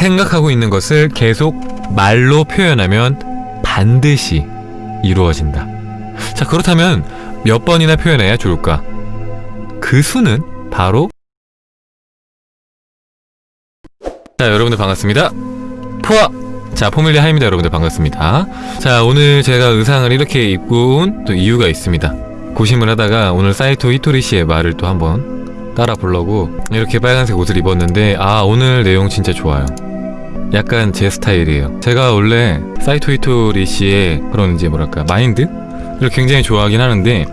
생각하고 있는 것을 계속 말로 표현하면 반드시 이루어진다. 자, 그렇다면 몇 번이나 표현해야 좋을까? 그 수는 바로 자, 여러분들 반갑습니다. 포아! 자, 포밀리아 하입니다. 여러분들 반갑습니다. 자, 오늘 제가 의상을 이렇게 입고 온 또 이유가 있습니다. 고심을 하다가 오늘 사이토 히토리 씨의 말을 또 한번 따라 보려고 이렇게 빨간색 옷을 입었는데 아, 오늘 내용 진짜 좋아요. 약간 제 스타일이에요. 제가 원래 사이토 히토리 씨의 그런 이제 뭐랄까 마인드를 굉장히 좋아하긴 하는데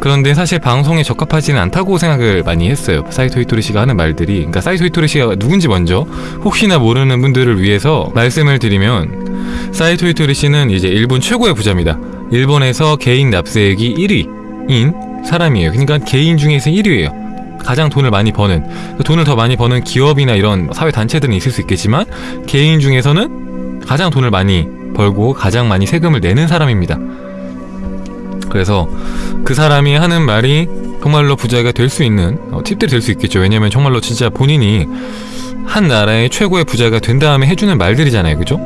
그런데 사실 방송에 적합하지는 않다고 생각을 많이 했어요. 사이토 히토리 씨가 하는 말들이 그러니까 사이토 히토리 씨가 누군지 먼저 혹시나 모르는 분들을 위해서 말씀을 드리면 사이토 히토리 씨는 이제 일본 최고의 부자입니다. 일본에서 개인 납세액이 1위인 사람이에요. 그러니까 개인 중에서 1위예요. 가장 돈을 많이 버는 돈을 더 많이 버는 기업이나 이런 사회 단체들은 있을 수 있겠지만 개인 중에서는 가장 돈을 많이 벌고 가장 많이 세금을 내는 사람입니다. 그래서 그 사람이 하는 말이 정말로 부자가 될 수 있는 어, 팁들이 될 수 있겠죠. 왜냐면 정말로 진짜 본인이 한 나라의 최고의 부자가 된 다음에 해주는 말들이잖아요. 그죠?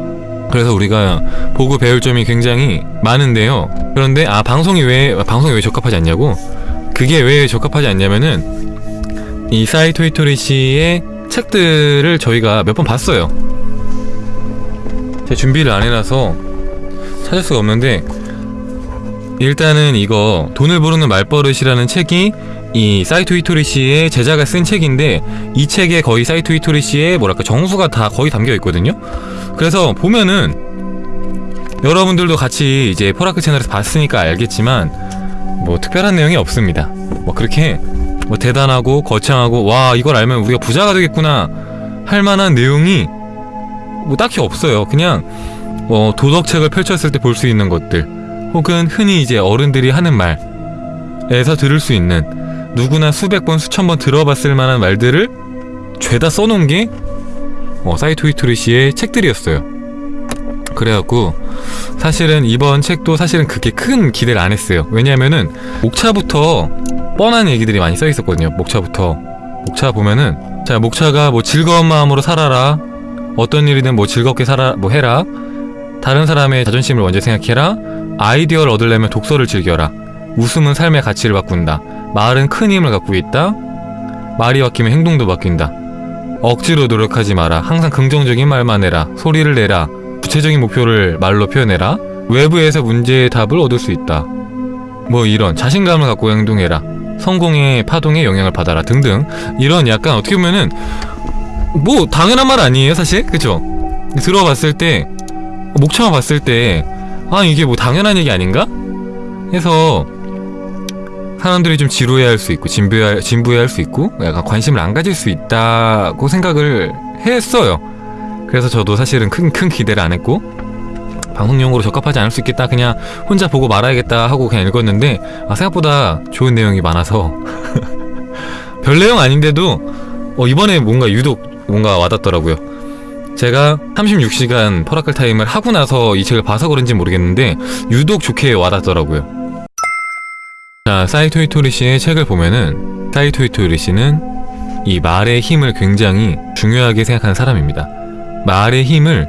그래서 우리가 보고 배울 점이 굉장히 많은데요. 그런데 아 방송이 왜 방송이 왜 적합하지 않냐고? 그게 왜 적합하지 않냐면은 이 사이토 히토리 씨의 책들을 저희가 몇 번 봤어요. 제 준비를 안 해놔서 찾을 수가 없는데 일단은 이거 돈을 부르는 말버릇이라는 책이 이 사이토 히토리 씨의 제자가 쓴 책인데 이 책에 거의 사이토 히토리 씨의 뭐랄까 정수가 다 거의 담겨 있거든요. 그래서 보면은 여러분들도 같이 이제 퍼라클 채널에서 봤으니까 알겠지만 뭐 특별한 내용이 없습니다. 뭐 그렇게 뭐 대단하고 거창하고 와 이걸 알면 우리가 부자가 되겠구나 할 만한 내용이 뭐 딱히 없어요. 그냥 뭐 도덕책을 펼쳤을 때 볼 수 있는 것들 혹은 흔히 이제 어른들이 하는 말에서 들을 수 있는 누구나 수백 번 수천 번 들어봤을 만한 말들을 죄다 써놓은 게 어, 사이토 히토리 씨의 책들이었어요. 그래갖고 사실은 이번 책도 사실은 그렇게 큰 기대를 안 했어요. 왜냐면은 목차부터 뻔한 얘기들이 많이 써 있었거든요. 목차부터. 목차 보면은 자 목차가 뭐 즐거운 마음으로 살아라. 어떤 일이든 뭐 즐겁게 살아 뭐 해라. 다른 사람의 자존심을 먼저 생각해라. 아이디어를 얻으려면 독서를 즐겨라. 웃음은 삶의 가치를 바꾼다. 말은 큰 힘을 갖고 있다. 말이 바뀌면 행동도 바뀐다. 억지로 노력하지 마라. 항상 긍정적인 말만 해라. 소리를 내라 구체적인 목표를 말로 표현해라. 외부에서 문제의 답을 얻을 수 있다. 뭐 이런 자신감을 갖고 행동해라. 성공의 파동에 영향을 받아라 등등. 이런 약간 어떻게 보면은 뭐 당연한 말 아니에요 사실? 그쵸 들어봤을 때 목차만 봤을 때 아 이게 뭐 당연한 얘기 아닌가? 해서 사람들이 좀 지루해할 수 있고 진부해 진부해할 수 있고 약간 관심을 안 가질 수 있다고 생각을 했어요 그래서 저도 사실은 큰 큰 기대를 안 했고 방송용으로 적합하지 않을 수 있겠다 그냥 혼자 보고 말아야겠다 하고 그냥 읽었는데 아 생각보다 좋은 내용이 많아서. 별 내용 아닌데도 어, 이번에 뭔가 유독 뭔가 와닿더라고요. 제가 36시간 퍼라클 time을 하고 나서 이 책을 봐서 그런지 모르겠는데 유독 좋게 와닿더라고요. 자 사이토 히토리 씨의 책을 보면은 사이토 히토리 씨는 이 말의 힘을 굉장히 중요하게 생각하는 사람입니다 말의 힘을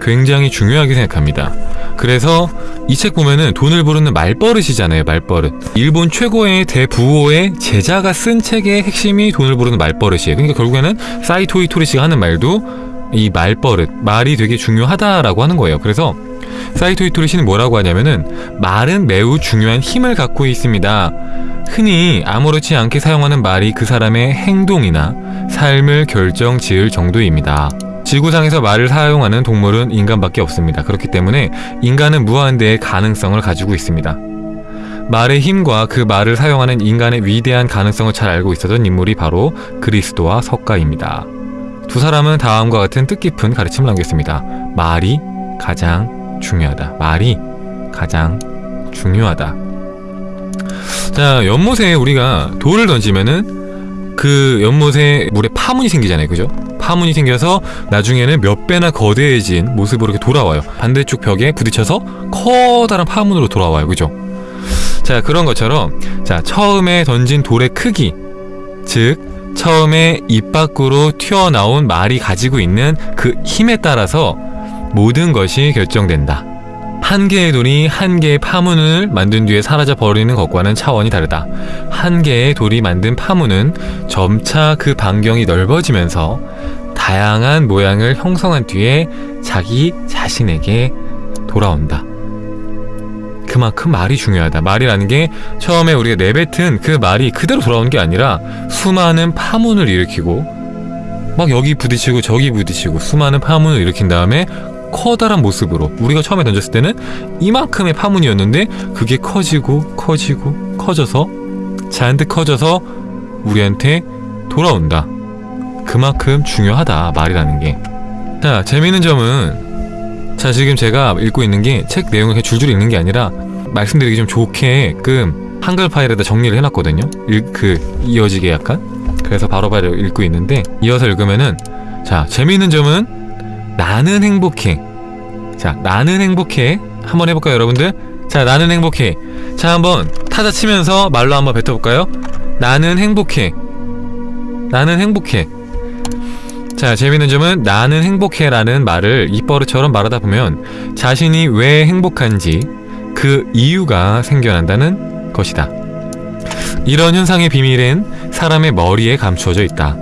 굉장히 중요하게 생각합니다. 그래서 이 책 보면은 돈을 부르는 말버릇이잖아요, 말버릇. 일본 최고의 대부호의 제자가 쓴 책의 핵심이 돈을 부르는 말버릇이에요. 그러니까 결국에는 사이토 이 토리 씨가 하는 말도 이 말버릇, 말이 되게 중요하다라고 하는 거예요. 그래서 사이토 이 토리 씨는 뭐라고 하냐면은 말은 매우 중요한 힘을 갖고 있습니다. 흔히 아무렇지 않게 사용하는 말이 그 사람의 행동이나 삶을 결정 지을 정도입니다. 지구상에서 말을 사용하는 동물은 인간밖에 없습니다. 그렇기 때문에 인간은 무한대의 가능성을 가지고 있습니다. 말의 힘과 그 말을 사용하는 인간의 위대한 가능성을 잘 알고 있었던 인물이 바로 그리스도와 석가입니다. 두 사람은 다음과 같은 뜻깊은 가르침을 남겼습니다. 말이 가장 중요하다. 말이 가장 중요하다. 자, 연못에 우리가 돌을 던지면은 그 연못에 물에 파문이 생기잖아요. 그죠? 파문이 생겨서 나중에는 몇 배나 거대해진 모습으로 이렇게 돌아와요. 반대쪽 벽에 부딪혀서 커다란 파문으로 돌아와요. 그죠? 자, 그런 것처럼 자, 처음에 던진 돌의 크기 즉 처음에 입 밖으로 튀어나온 말이 가지고 있는 그 힘에 따라서 모든 것이 결정된다. 한 개의 돌이 한 개의 파문을 만든 뒤에 사라져 버리는 것과는 차원이 다르다. 한 개의 돌이 만든 파문은 점차 그 반경이 넓어지면서 다양한 모양을 형성한 뒤에 자기 자신에게 돌아온다. 그만큼 말이 중요하다. 말이라는 게 처음에 우리가 내뱉은 그 말이 그대로 돌아오는 게 아니라 수많은 파문을 일으키고 막 여기 부딪히고 저기 부딪히고 수많은 파문을 일으킨 다음에 커다란 모습으로 우리가 처음에 던졌을 때는 이만큼의 파문이었는데 그게 커지고 커지고 커져서 잔뜩 커져서 우리한테 돌아온다. 그만큼 중요하다 말이라는 게. 자 재미있는 점은 자 지금 제가 읽고 있는 게 책 내용을 그냥 줄줄이 읽는 게 아니라 말씀드리기 좀 좋게끔 한글 파일에다 정리를 해놨거든요. 읽, 그 이어지게 약간. 그래서 바로 바로 읽고 있는데 이어서 읽으면은 자 재미있는 점은 나는 행복해. 자, 나는 행복해. 한번 해볼까요, 여러분들? 자, 나는 행복해. 자, 한번 타자 치면서 말로 한번 뱉어볼까요? 나는 행복해. 나는 행복해. 자, 재밌는 점은 나는 행복해 라는 말을 입버릇처럼 말하다 보면 자신이 왜 행복한지 그 이유가 생겨난다는 것이다. 이런 현상의 비밀은 사람의 머리에 감추어져 있다.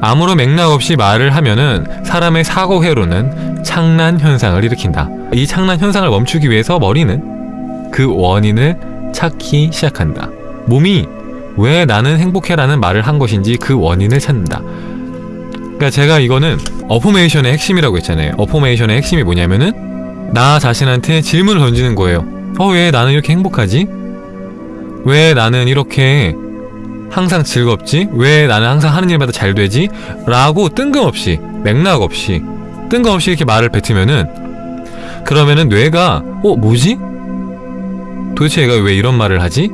아무런 맥락 없이 말을 하면은 사람의 사고 회로는 착란 현상을 일으킨다. 이 착란 현상을 멈추기 위해서 머리는 그 원인을 찾기 시작한다. 몸이 왜 나는 행복해라는 말을 한 것인지 그 원인을 찾는다. 그러니까 제가 이거는 affirmation의 핵심이라고 했잖아요. affirmation의 핵심이 뭐냐면은 나 자신한테 질문을 던지는 거예요. 어, 왜 나는 이렇게 행복하지? 왜 나는 이렇게 항상 즐겁지? 왜 나는 항상 하는 일마다 잘 되지? 라고 뜬금없이 맥락 없이 뜬금없이 이렇게 말을 뱉으면은 그러면은 뇌가 어 뭐지? 도대체 얘가 왜 이런 말을 하지?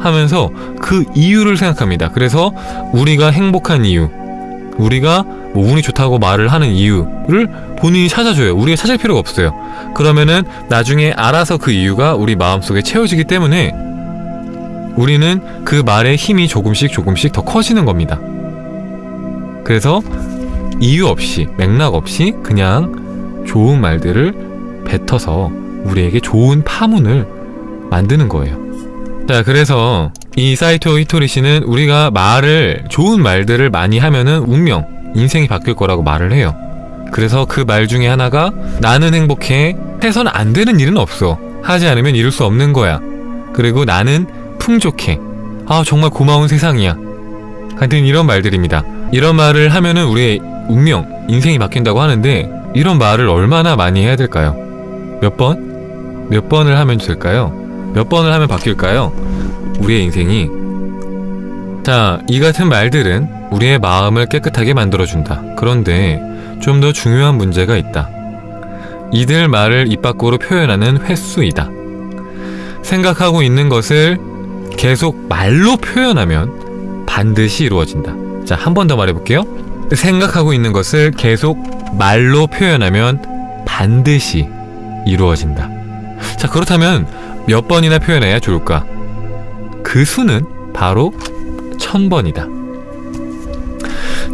하면서 그 이유를 생각합니다. 그래서 우리가 행복한 이유, 우리가 뭐 운이 좋다고 말을 하는 이유를 본인이 찾아줘요. 우리가 찾을 필요가 없어요. 그러면은 나중에 알아서 그 이유가 우리 마음속에 채워지기 때문에 우리는 그 말의 힘이 조금씩 조금씩 더 커지는 겁니다. 그래서 이유 없이, 맥락 없이 그냥 좋은 말들을 뱉어서 우리에게 좋은 파문을 만드는 거예요. 자, 그래서 이 사이토 히토리 씨는 우리가 말을, 좋은 말들을 많이 하면은 운명, 인생이 바뀔 거라고 말을 해요. 그래서 그 말 중에 하나가 나는 행복해. 해서는 안 되는 일은 없어. 하지 않으면 이룰 수 없는 거야. 그리고 나는 풍족해. 아, 정말 고마운 세상이야. 같은 이런 말들입니다. 이런 말을 하면은 우리의 운명, 인생이 바뀐다고 하는데 이런 말을 얼마나 많이 해야 될까요? 몇 번? 몇 번을 하면 될까요? 몇 번을 하면 바뀔까요? 우리의 인생이 자, 이 같은 말들은 우리의 마음을 깨끗하게 만들어준다. 그런데 좀 더 중요한 문제가 있다. 이들 말을 입 밖으로 표현하는 횟수이다. 생각하고 있는 것을 계속 말로 표현하면 반드시 이루어진다. 자, 한 번 더 말해볼게요. 생각하고 있는 것을 계속 말로 표현하면 반드시 이루어진다. 자, 그렇다면 몇 번이나 표현해야 좋을까? 그 수는 바로 천 번이다.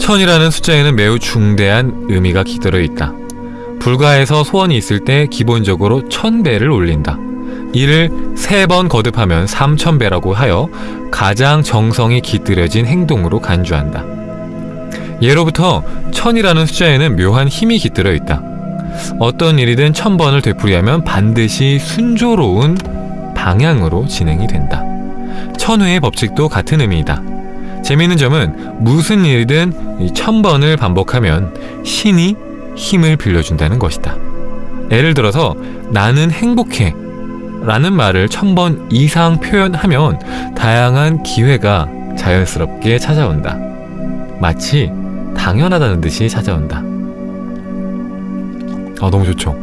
천이라는 숫자에는 매우 중대한 의미가 깃들어 있다. 불가에서 소원이 있을 때 기본적으로 천 배를 올린다. 이를 세 번 거듭하면 삼천 배라고 하여 가장 정성이 깃들여진 행동으로 간주한다. 예로부터 천이라는 숫자에는 묘한 힘이 깃들어 있다. 어떤 일이든 천 번을 되풀이하면 반드시 순조로운 방향으로 진행이 된다. 천회의 법칙도 같은 의미이다. 재미있는 점은 무슨 일이든 천 번을 반복하면 신이 힘을 빌려준다는 것이다. 예를 들어서 나는 행복해 라는 말을 천번 이상 표현하면 다양한 기회가 자연스럽게 찾아온다. 마치 당연하다는 듯이 찾아온다. 아, 너무 좋죠.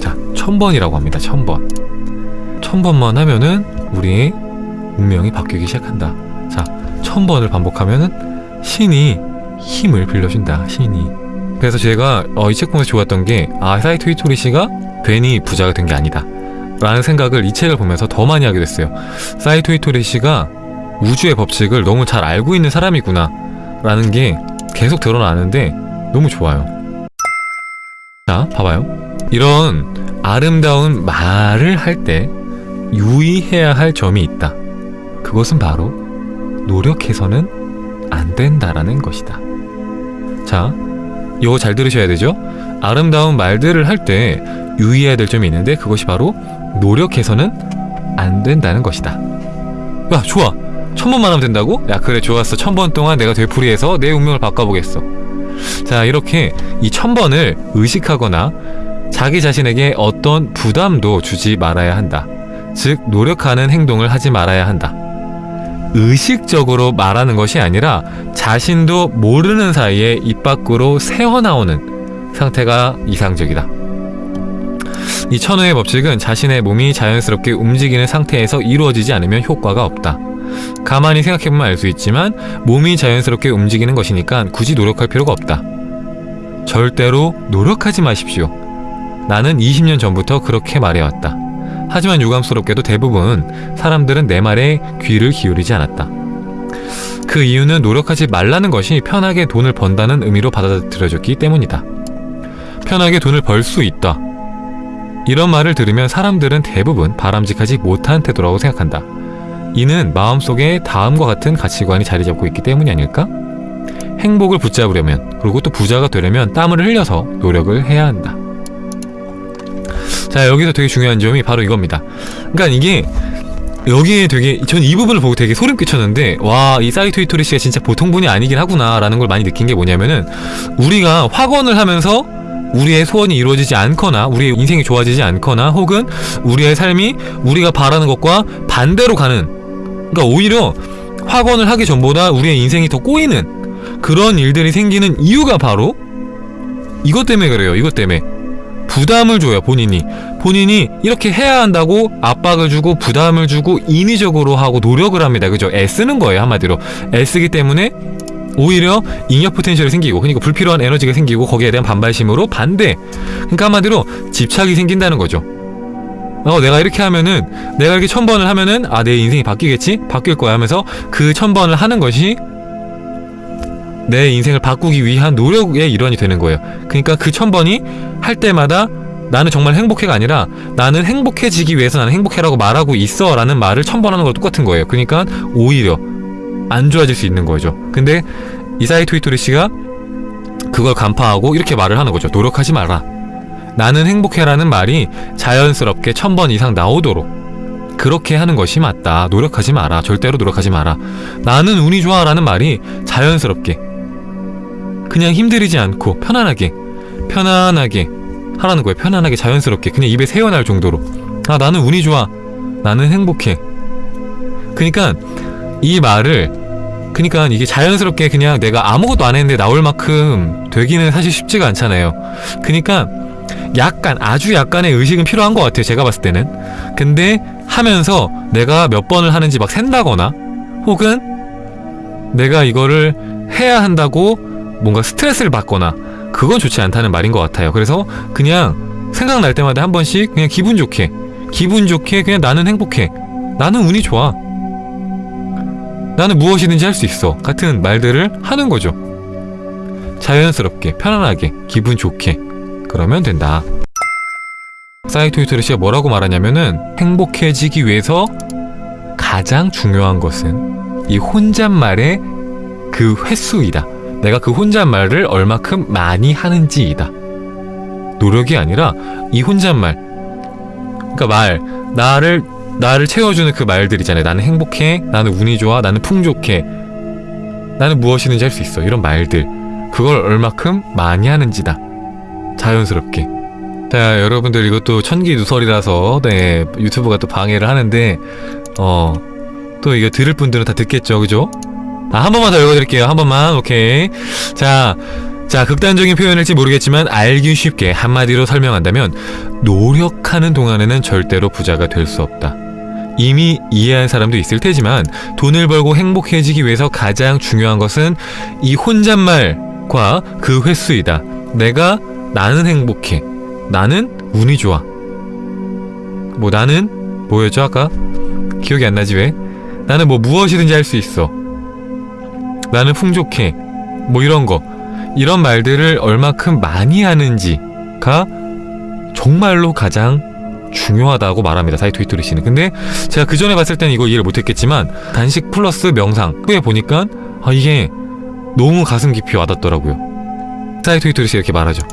자, 천 번이라고 합니다. 천 번. 천 번만 하면은 우리의 운명이 바뀌기 시작한다. 자, 천 번을 반복하면은 신이 힘을 빌려준다. 신이. 그래서 제가 어, 이 책 보면서 좋았던 게 아, 사이토 히토리 씨가 괜히 부자가 된 게 아니다. 라는 생각을 이 책을 보면서 더 많이 하게 됐어요. 사이토 히토리 씨가 우주의 법칙을 너무 잘 알고 있는 사람이구나. 라는 게 계속 드러나는데 너무 좋아요. 자, 봐봐요. 이런 아름다운 말을 할 때 유의해야 할 점이 있다. 그것은 바로 노력해서는 안 된다라는 것이다. 자, 이거 잘 들으셔야 되죠? 아름다운 말들을 할 때 유의해야 될 점이 있는데 그것이 바로 노력해서는 안 된다는 것이다. 야, 좋아. 천 번만 하면 된다고? 야, 그래, 좋았어. 천 번 동안 내가 되풀이해서 내 운명을 바꿔보겠어. 자, 이렇게 이 천 번을 의식하거나 자기 자신에게 어떤 부담도 주지 말아야 한다. 즉, 노력하는 행동을 하지 말아야 한다. 의식적으로 말하는 것이 아니라 자신도 모르는 사이에 입 밖으로 새어나오는 상태가 이상적이다. 이 천우의 법칙은 자신의 몸이 자연스럽게 움직이는 상태에서 이루어지지 않으면 효과가 없다. 가만히 생각해보면 알 수 있지만 몸이 자연스럽게 움직이는 것이니까 굳이 노력할 필요가 없다. 절대로 노력하지 마십시오. 나는 20년 전부터 그렇게 말해왔다. 하지만 유감스럽게도 대부분 사람들은 내 말에 귀를 기울이지 않았다. 그 이유는 노력하지 말라는 것이 편하게 돈을 번다는 의미로 받아들여졌기 때문이다. 편하게 돈을 벌 수 있다. 이런 말을 들으면 사람들은 대부분 바람직하지 못한 태도라고 생각한다. 이는 마음속에 다음과 같은 가치관이 자리 잡고 있기 때문이 아닐까? 행복을 붙잡으려면 그리고 또 부자가 되려면 땀을 흘려서 노력을 해야 한다. 자 여기서 되게 중요한 점이 바로 이겁니다. 그러니까 이게 여기에 되게 전 이 부분을 보고 되게 소름 끼쳤는데 와 이 사이토 이토리 씨가 진짜 보통 분이 아니긴 하구나 라는 걸 많이 느낀 게 뭐냐면은 우리가 확언을 하면서 우리의 소원이 이루어지지 않거나 우리의 인생이 좋아지지 않거나 혹은 우리의 삶이 우리가 바라는 것과 반대로 가는 그러니까 오히려 확언을 하기 전보다 우리의 인생이 더 꼬이는 그런 일들이 생기는 이유가 바로 이것 때문에 그래요. 이것 때문에 부담을 줘요. 본인이 본인이 이렇게 해야 한다고 압박을 주고 부담을 주고 인위적으로 하고 노력을 합니다. 그죠? 애쓰는 거예요. 한마디로 애쓰기 때문에 오히려 잉여 포텐셜이 생기고 그러니까 불필요한 에너지가 생기고 거기에 대한 반발심으로 반대 그러니까 한마디로 집착이 생긴다는 거죠 어 내가 이렇게 하면은 내가 이렇게 천 번을 하면은 아 내 인생이 바뀌겠지 바뀔 거야 하면서 그 천 번을 하는 것이 내 인생을 바꾸기 위한 노력의 일환이 되는 거예요 그러니까 그 천 번이 할 때마다 나는 정말 행복해가 아니라 나는 행복해지기 위해서 나는 행복해라고 말하고 있어 라는 말을 천번 하는 거 똑같은 거예요 그러니까 오히려 안 좋아질 수 있는 거죠. 근데 이사이 토이토리 씨가 그걸 간파하고 이렇게 말을 하는 거죠. 노력하지 마라. 나는 행복해라는 말이 자연스럽게 천 번 이상 나오도록 그렇게 하는 것이 맞다. 노력하지 마라. 절대로 노력하지 마라. 나는 운이 좋아라는 말이 자연스럽게 그냥 힘들이지 않고 편안하게 편안하게 하라는 거예요. 편안하게 자연스럽게 그냥 입에 새어날 정도로 아 나는 운이 좋아. 나는 행복해. 그러니까 이 말을 그니까 이게 자연스럽게 그냥 내가 아무것도 안 했는데 나올 만큼 되기는 사실 쉽지가 않잖아요. 그니까 약간 아주 약간의 의식은 필요한 것 같아요. 제가 봤을 때는. 근데 하면서 내가 몇 번을 하는지 막 샌다거나 혹은 내가 이거를 해야 한다고 뭔가 스트레스를 받거나 그건 좋지 않다는 말인 것 같아요. 그래서 그냥 생각날 때마다 한 번씩 그냥 기분 좋게 기분 좋게 그냥 나는 행복해. 나는 운이 좋아. 나는 무엇이든지 할 수 있어 같은 말들을 하는 거죠 자연스럽게 편안하게 기분 좋게 그러면 된다 사이토 히토리 씨가 뭐라고 말하냐면은 행복해지기 위해서 가장 중요한 것은 이 혼잣말의 그 횟수이다 내가 그 혼잣말을 얼마큼 많이 하는지이다 노력이 아니라 이 혼잣말 그러니까 말 나를 나를 채워주는 그 말들이잖아요. 나는 행복해, 나는 운이 좋아, 나는 풍족해, 나는 무엇이든지 할 수 있어. 이런 말들. 그걸 얼마큼 많이 하는지다. 자연스럽게. 자, 여러분들 이것도 천기 누설이라서, 네, 유튜브가 또 방해를 하는데, 어, 또 이거 들을 분들은 다 듣겠죠, 그죠? 아, 한 번만 더 읽어드릴게요. 한 번만, 오케이. 자, 자, 극단적인 표현일지 모르겠지만 알기 쉽게 한마디로 설명한다면 노력하는 동안에는 절대로 부자가 될 수 없다. 이미 이해한 사람도 있을 테지만 돈을 벌고 행복해지기 위해서 가장 중요한 것은 이 혼잣말과 그 횟수이다. 내가 나는 행복해. 나는 운이 좋아. 뭐 나는 뭐였죠 아까? 기억이 안 나지 왜? 나는 뭐 무엇이든지 할 수 있어. 나는 풍족해. 뭐 이런 거 이런 말들을 얼마큼 많이 하는지가 정말로 가장 중요하다고 말합니다. 사이토 이토리 씨는. 근데 제가 그 전에 봤을 때는 이거 이해를 못했겠지만 단식 플러스 명상 후에 보니까 아 이게 너무 가슴 깊이 와닿더라고요. 사이토 이토리 씨 이렇게 말하죠.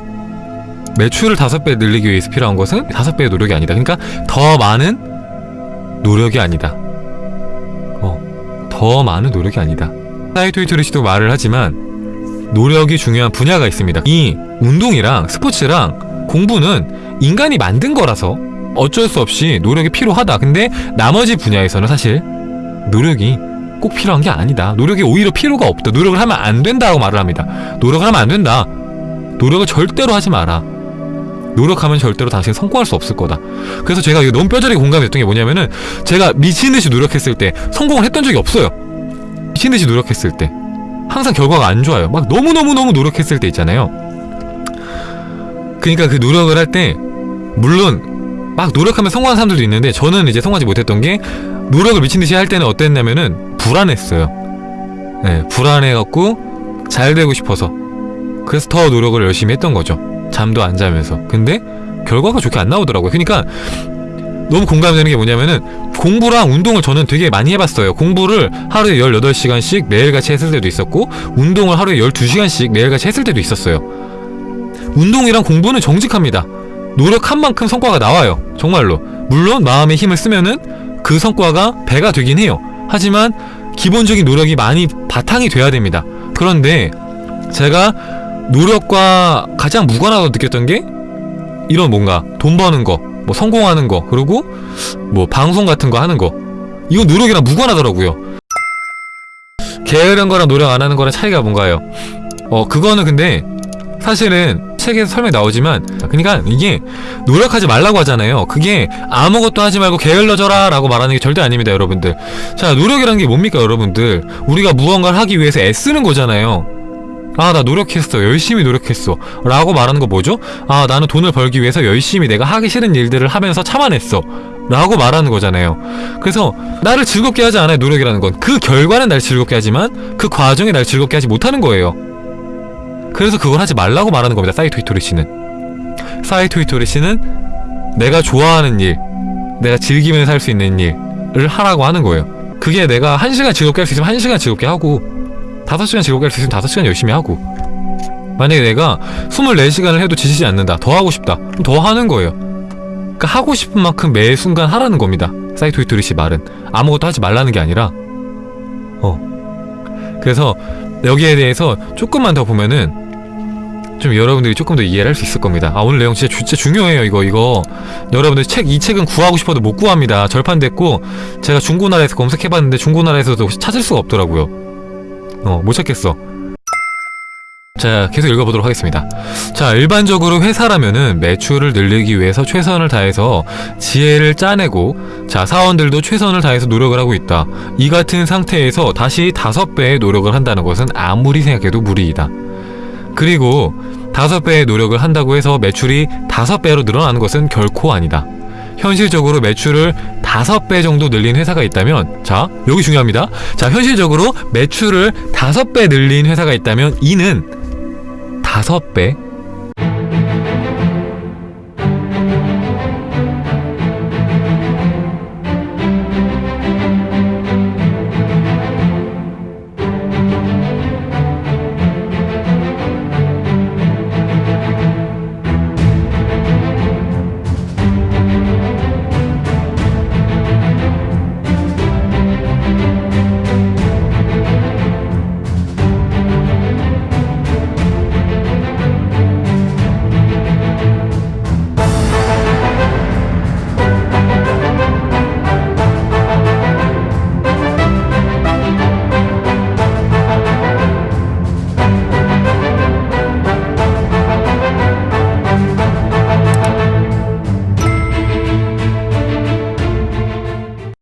매출을 다섯 배 늘리기 위해서 필요한 것은 다섯 배의 노력이 아니다. 그러니까 더 많은 노력이 아니다. 어, 더 많은 노력이 아니다. 사이토 이토리 씨도 말을 하지만 노력이 중요한 분야가 있습니다. 이 운동이랑 스포츠랑 공부는 인간이 만든 거라서 어쩔 수 없이 노력이 필요하다. 근데 나머지 분야에서는 사실 노력이 꼭 필요한 게 아니다. 노력이 오히려 필요가 없다. 노력을 하면 안 된다고 말을 합니다. 노력을 하면 안 된다. 노력을 절대로 하지 마라. 노력하면 절대로 당신 성공할 수 없을 거다. 그래서 제가 너무 뼈저리게 공감했던 게 뭐냐면은 제가 미친 듯이 노력했을 때 성공을 했던 적이 없어요. 미친 듯이 노력했을 때 항상 결과가 안 좋아요. 막 너무 너무 너무 노력했을 때 있잖아요. 그러니까 그 노력을 할 때 물론 막 노력하면 성공한 사람들도 있는데 저는 이제 성공하지 못했던 게 노력을 미친 듯이 할 때는 어땠냐면은 불안했어요. 네, 불안해갖고 잘 되고 싶어서 그래서 더 노력을 열심히 했던 거죠. 잠도 안 자면서. 근데 결과가 좋게 안 나오더라고요. 그러니까 너무 공감되는 게 뭐냐면은 공부랑 운동을 저는 되게 많이 해봤어요. 공부를 하루에 18시간씩 매일같이 했을 때도 있었고 운동을 하루에 12시간씩 매일같이 했을 때도 있었어요. 운동이랑 공부는 정직합니다. 노력한 만큼 성과가 나와요. 정말로. 물론 마음의 힘을 쓰면은 그 성과가 배가 되긴 해요. 하지만 기본적인 노력이 많이 바탕이 돼야 됩니다. 그런데 제가 노력과 가장 무관하다고 느꼈던 게 이런 뭔가 돈 버는 거, 뭐 성공하는 거, 그리고 뭐 방송 같은 거 하는 거. 이건 노력이랑 무관하더라고요. 게으른 거랑 노력 안 하는 거랑 차이가 뭔가요? 어, 그거는 근데 사실은 책에서 설명이 나오지만 그러니까 이게 노력하지 말라고 하잖아요. 그게 아무것도 하지 말고 게을러져라 라고 말하는 게 절대 아닙니다, 여러분들. 자, 노력이란 게 뭡니까, 여러분들? 우리가 무언가를 하기 위해서 애쓰는 거잖아요. 아, 나 노력했어. 열심히 노력했어. 라고 말하는 거 뭐죠? 아, 나는 돈을 벌기 위해서 열심히 내가 하기 싫은 일들을 하면서 참아냈어. 라고 말하는 거잖아요. 그래서 나를 즐겁게 하지 않아요, 노력이라는 건. 그 결과는 날 즐겁게 하지만 그 과정이 날 즐겁게 하지 못하는 거예요. 그래서 그걸 하지 말라고 말하는 겁니다, 사이토 이토리 씨는. 사이토 이토리 씨는 내가 좋아하는 일, 내가 즐기면서 살수 있는 일을 하라고 하는 거예요. 그게 내가 한 시간 즐겁게 할 수 있으면 한 시간 즐겁게 하고, 다섯 시간 즐겁게 할수 있으면 다섯 시간 열심히 하고. 만약에 내가 24시간을 해도 지치지 않는다. 더 하고 싶다. 그럼 더 하는 거예요. 그러니까 하고 싶은 만큼 매 순간 하라는 겁니다. 사이토 이토리 씨 말은. 아무것도 하지 말라는 게 아니라. 어. 그래서 여기에 대해서 조금만 더 보면은 좀 여러분들이 조금 더 이해를 할 수 있을 겁니다. 아 오늘 내용 진짜, 진짜 중요해요 이거 이거. 여러분들 책 이 책은 구하고 싶어도 못 구합니다. 절판됐고 제가 중고나라에서 검색해봤는데 중고나라에서도 찾을 수가 없더라고요 어, 못 찾겠어. 자, 계속 읽어보도록 하겠습니다. 자, 일반적으로 회사라면은 매출을 늘리기 위해서 최선을 다해서 지혜를 짜내고, 자, 사원들도 최선을 다해서 노력을 하고 있다. 이 같은 상태에서 다시 다섯 배의 노력을 한다는 것은 아무리 생각해도 무리이다. 그리고 다섯 배의 노력을 한다고 해서 매출이 다섯 배로 늘어나는 것은 결코 아니다. 현실적으로 매출을 다섯 배 정도 늘린 회사가 있다면 자 여기 중요합니다. 자 현실적으로 매출을 다섯 배 늘린 회사가 있다면 이는 다섯 배